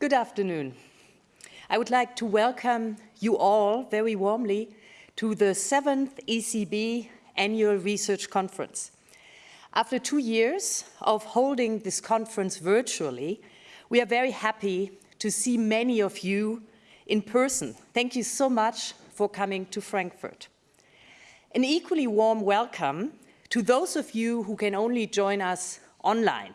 Good afternoon. I would like to welcome you all very warmly to the seventh ECB Annual Research Conference. After two years of holding this conference virtually, we are very happy to see many of you in person. Thank you so much for coming to Frankfurt. An equally warm welcome to those of you who can only join us online.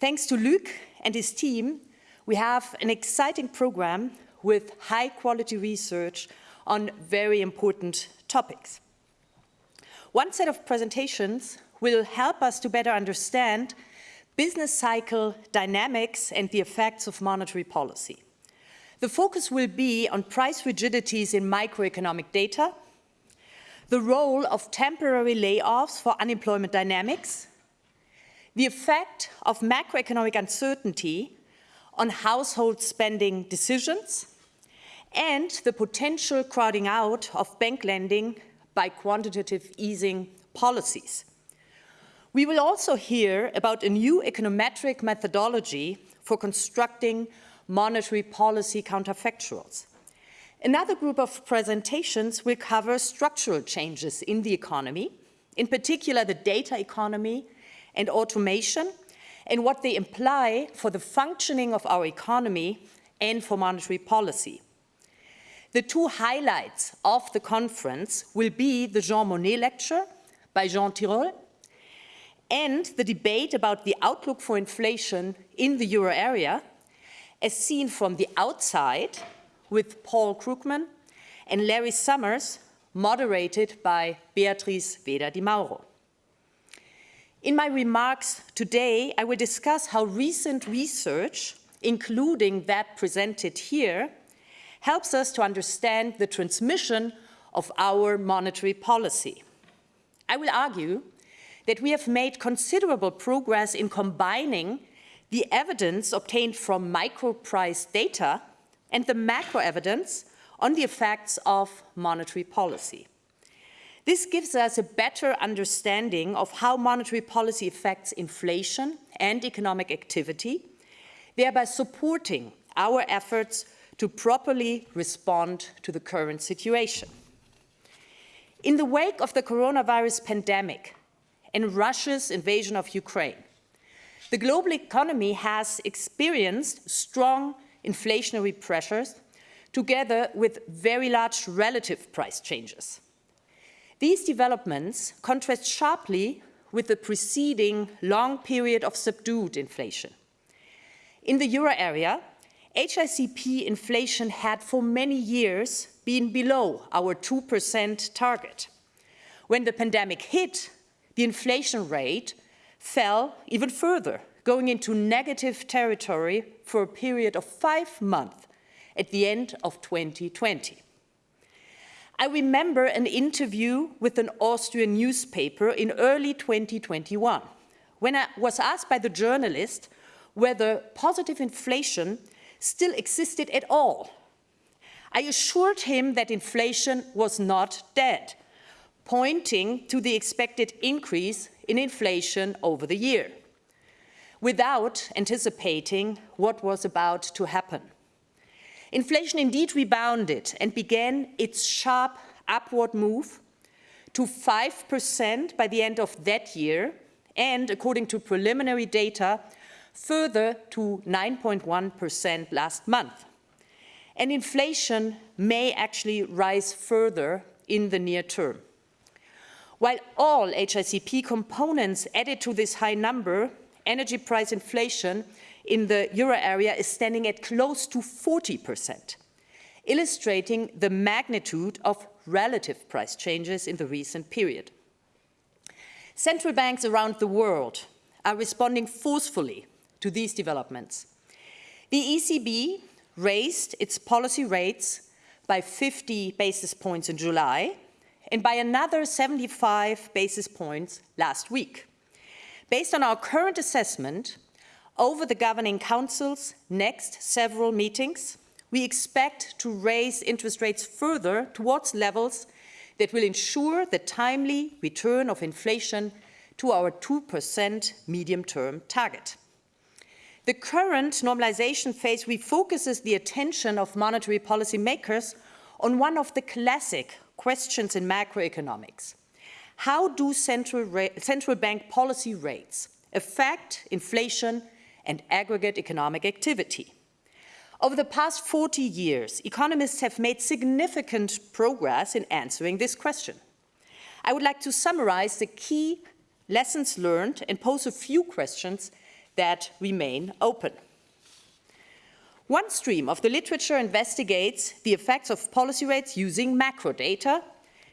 Thanks to Luc and his team, we have an exciting program with high quality research on very important topics. One set of presentations will help us to better understand business cycle dynamics and the effects of monetary policy. The focus will be on price rigidities in microeconomic data, the role of temporary layoffs for unemployment dynamics, the effect of macroeconomic uncertainty on household spending decisions, and the potential crowding out of bank lending by quantitative easing policies. We will also hear about a new econometric methodology for constructing monetary policy counterfactuals. Another group of presentations will cover structural changes in the economy, in particular the data economy and automation, and what they imply for the functioning of our economy and for monetary policy. The two highlights of the conference will be the Jean Monnet lecture by Jean Tirole and the debate about the outlook for inflation in the euro area as seen from the outside with Paul Krugman and Larry Summers, moderated by Beatrice Weder di Mauro. In my remarks today, I will discuss how recent research, including that presented here, helps us to understand the transmission of our monetary policy. I will argue that we have made considerable progress in combining the evidence obtained from micro-price data and the macro evidence on the effects of monetary policy. This gives us a better understanding of how monetary policy affects inflation and economic activity, thereby supporting our efforts to properly respond to the current situation. In the wake of the coronavirus pandemic and Russia's invasion of Ukraine, the global economy has experienced strong inflationary pressures together with very large relative price changes. These developments contrast sharply with the preceding long period of subdued inflation. In the euro area, HICP inflation had for many years been below our 2% target. When the pandemic hit, the inflation rate fell even further, going into negative territory for a period of five months at the end of 2020. I remember an interview with an Austrian newspaper in early 2021 when I was asked by the journalist whether positive inflation still existed at all. I assured him that inflation was not dead, pointing to the expected increase in inflation over the year, without anticipating what was about to happen. Inflation indeed rebounded and began its sharp upward move to 5% by the end of that year and, according to preliminary data, further to 9.1% last month. And inflation may actually rise further in the near term. While all HICP components added to this high number, energy price inflation in the euro area is standing at close to 40%, illustrating the magnitude of relative price changes in the recent period. Central banks around the world are responding forcefully to these developments. The ECB raised its policy rates by 50 basis points in July and by another 75 basis points last week. Based on our current assessment, over the Governing Council's next several meetings, we expect to raise interest rates further towards levels that will ensure the timely return of inflation to our 2% medium-term target. the current normalization phase refocuses the attention of monetary policy makers on one of the classic questions in macroeconomics. How do central, central bank policy rates affect inflation and aggregate economic activity? Over the past 40 years, economists have made significant progress in answering this question. I would like to summarize the key lessons learned and pose a few questions that remain open. One stream of the literature investigates the effects of policy rates using macro data,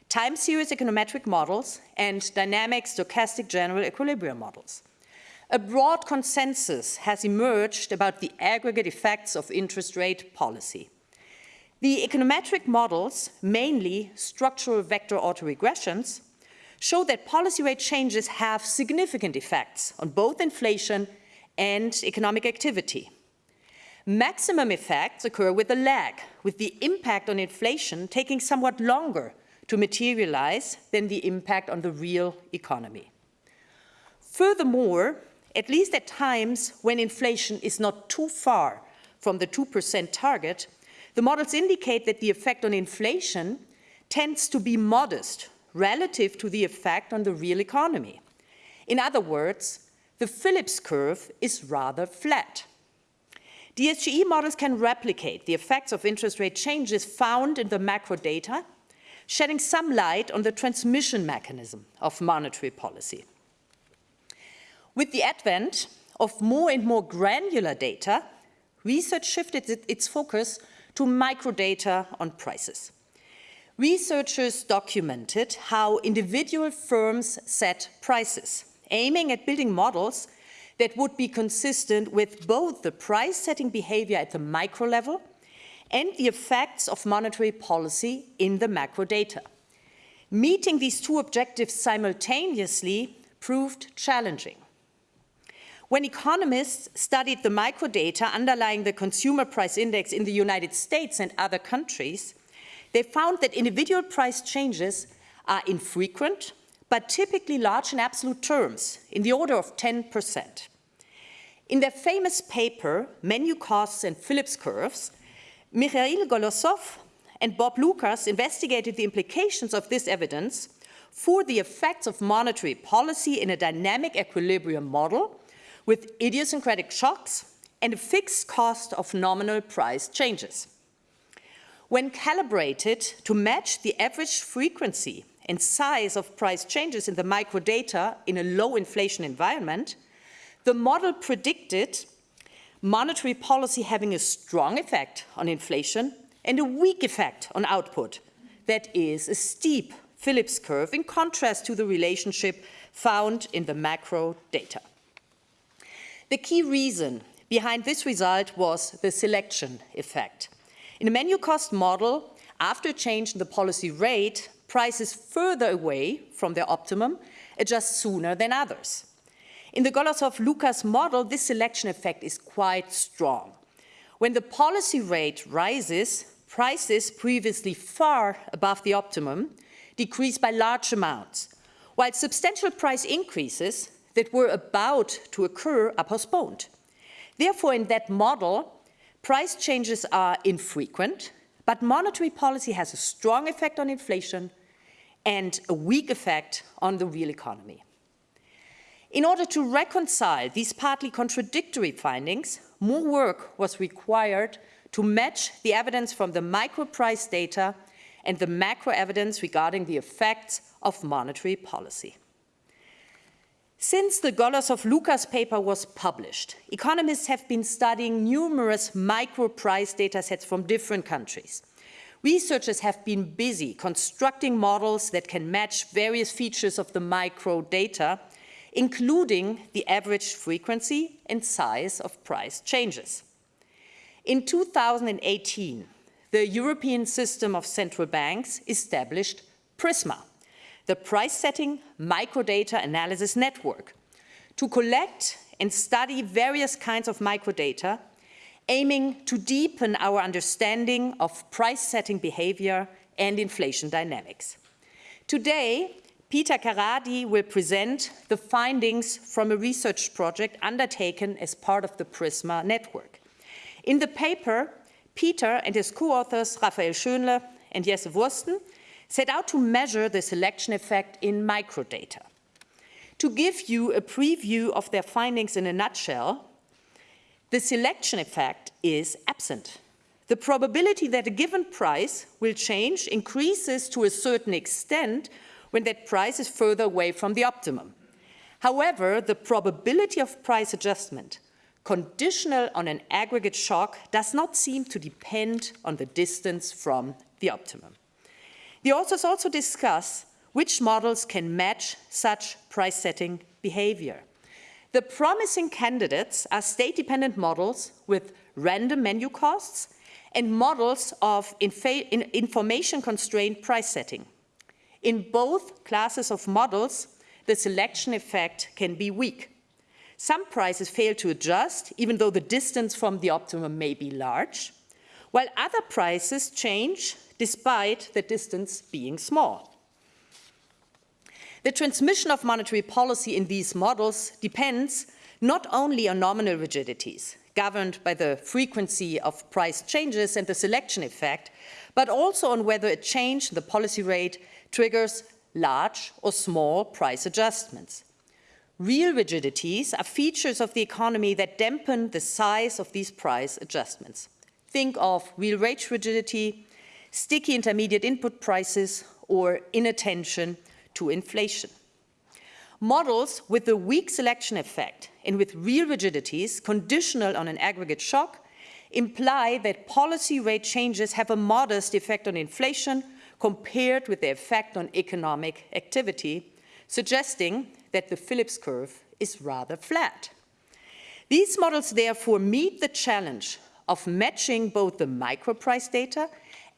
time series econometric models, and dynamic stochastic general equilibrium models. A broad consensus has emerged about the aggregate effects of interest rate policy. The econometric models, mainly structural vector autoregressions, show that policy rate changes have significant effects on both inflation and economic activity. Maximum effects occur with a lag, with the impact on inflation taking somewhat longer to materialize than the impact on the real economy. Furthermore, at least at times when inflation is not too far from the 2% target, the models indicate that the effect on inflation tends to be modest relative to the effect on the real economy. In other words, the Phillips curve is rather flat. DSGE models can replicate the effects of interest rate changes found in the macro data, shedding some light on the transmission mechanism of monetary policy. With the advent of more and more granular data, research shifted its focus to microdata on prices. Researchers documented how individual firms set prices aiming at building models that would be consistent with both the price-setting behavior at the micro level and the effects of monetary policy in the macro data. Meeting these two objectives simultaneously proved challenging. When economists studied the microdata underlying the consumer price index in the United States and other countries, they found that individual price changes are infrequent but typically large in absolute terms, in the order of 10%. In their famous paper, Menu Costs and Phillips Curves, Mikhail Golosov and Bob Lucas investigated the implications of this evidence for the effects of monetary policy in a dynamic equilibrium model with idiosyncratic shocks and a fixed cost of nominal price changes. When calibrated to match the average frequency and size of price changes in the microdata in a low inflation environment, the model predicted monetary policy having a strong effect on inflation and a weak effect on output. That is a steep Phillips curve in contrast to the relationship found in the macro data. The key reason behind this result was the selection effect. In a menu cost model, after a change in the policy rate, prices further away from their optimum adjust sooner than others. In the Golosov-Lucas model, this selection effect is quite strong. When the policy rate rises, prices previously far above the optimum decrease by large amounts, while substantial price increases that were about to occur are postponed. Therefore, in that model, price changes are infrequent, but monetary policy has a strong effect on inflation and a weak effect on the real economy. In order to reconcile these partly contradictory findings, more work was required to match the evidence from the micro price data and the macro evidence regarding the effects of monetary policy. Since the Golosov-Lucas paper was published, economists have been studying numerous micro price data sets from different countries. Researchers have been busy constructing models that can match various features of the micro data, including the average frequency and size of price changes. In 2018, the European System of Central Banks established PRISMA, the price-setting microdata analysis network, to collect and study various kinds of microdata aiming to deepen our understanding of price-setting behavior and inflation dynamics. Today, Peter Karadi will present the findings from a research project undertaken as part of the PRISMA network. In the paper, Peter and his co-authors Raphael Schönle and Jesse Wursten set out to measure the selection effect in microdata. To give you a preview of their findings in a nutshell, the selection effect is absent. The probability that a given price will change increases to a certain extent when that price is further away from the optimum. However, the probability of price adjustment conditional on an aggregate shock does not seem to depend on the distance from the optimum. The authors also discuss which models can match such price setting behavior. The promising candidates are state-dependent models with random menu costs and models of information-constrained price setting. In both classes of models, the selection effect can be weak. Some prices fail to adjust, even though the distance from the optimum may be large, while other prices change despite the distance being small. The transmission of monetary policy in these models depends not only on nominal rigidities, governed by the frequency of price changes and the selection effect, but also on whether a change in the policy rate triggers large or small price adjustments. Real rigidities are features of the economy that dampen the size of these price adjustments. Think of real wage rigidity, sticky intermediate input prices, or inattention to inflation. Models with a weak selection effect and with real rigidities conditional on an aggregate shock imply that policy rate changes have a modest effect on inflation compared with the effect on economic activity, suggesting that the Phillips curve is rather flat. These models therefore meet the challenge of matching both the micro price data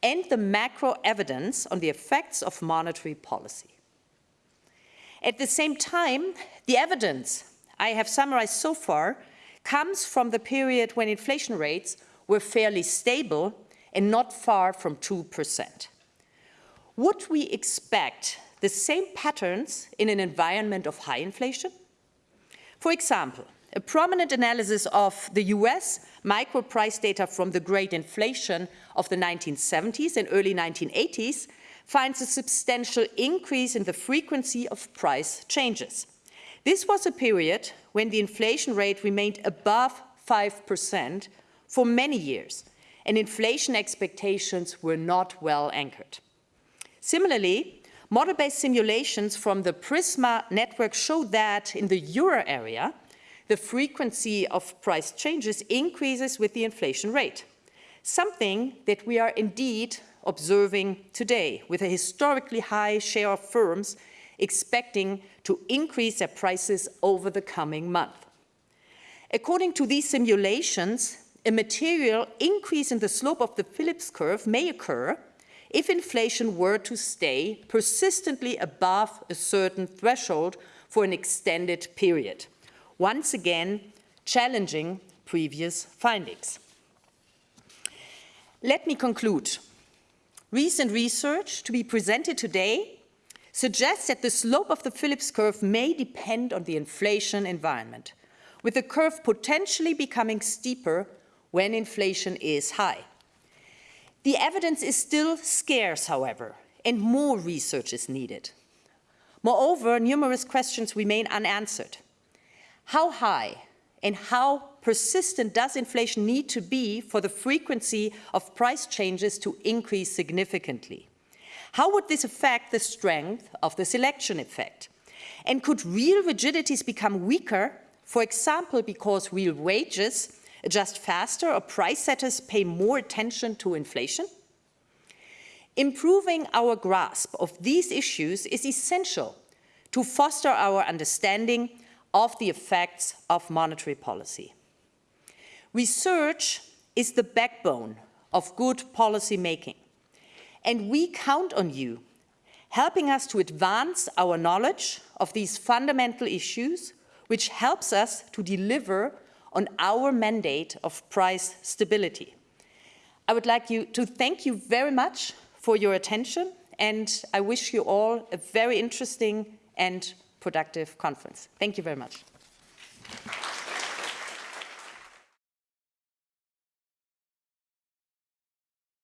and the macro evidence on the effects of monetary policy. At the same time, the evidence I have summarized so far comes from the period when inflation rates were fairly stable and not far from 2%. Would we expect the same patterns in an environment of high inflation? For example, a prominent analysis of the US micro price data from the great inflation of the 1970s and early 1980s finds a substantial increase in the frequency of price changes. This was a period when the inflation rate remained above 5% for many years, and inflation expectations were not well anchored. Similarly, Model-based simulations from the PRISMA network show that in the euro area, the frequency of price changes increases with the inflation rate, something that we are indeed observing today with a historically high share of firms expecting to increase their prices over the coming month. According to these simulations, a material increase in the slope of the Phillips curve may occur if inflation were to stay persistently above a certain threshold for an extended period, once again challenging previous findings. Let me conclude. Recent research to be presented today suggests that the slope of the Phillips curve may depend on the inflation environment, with the curve potentially becoming steeper when inflation is high. The evidence is still scarce, however, and more research is needed. Moreover, numerous questions remain unanswered. How high and how persistent does inflation need to be for the frequency of price changes to increase significantly? How would this affect the strength of the selection effect? And could real rigidities become weaker, for example, because real wages adjust faster or price setters pay more attention to inflation? Improving our grasp of these issues is essential to foster our understanding of the effects of monetary policy. Research is the backbone of good policy making, and we count on you helping us to advance our knowledge of these fundamental issues, which helps us to deliver on our mandate of price stability. I would like you to thank you very much for your attention and I wish you all a very interesting and productive conference. Thank you very much.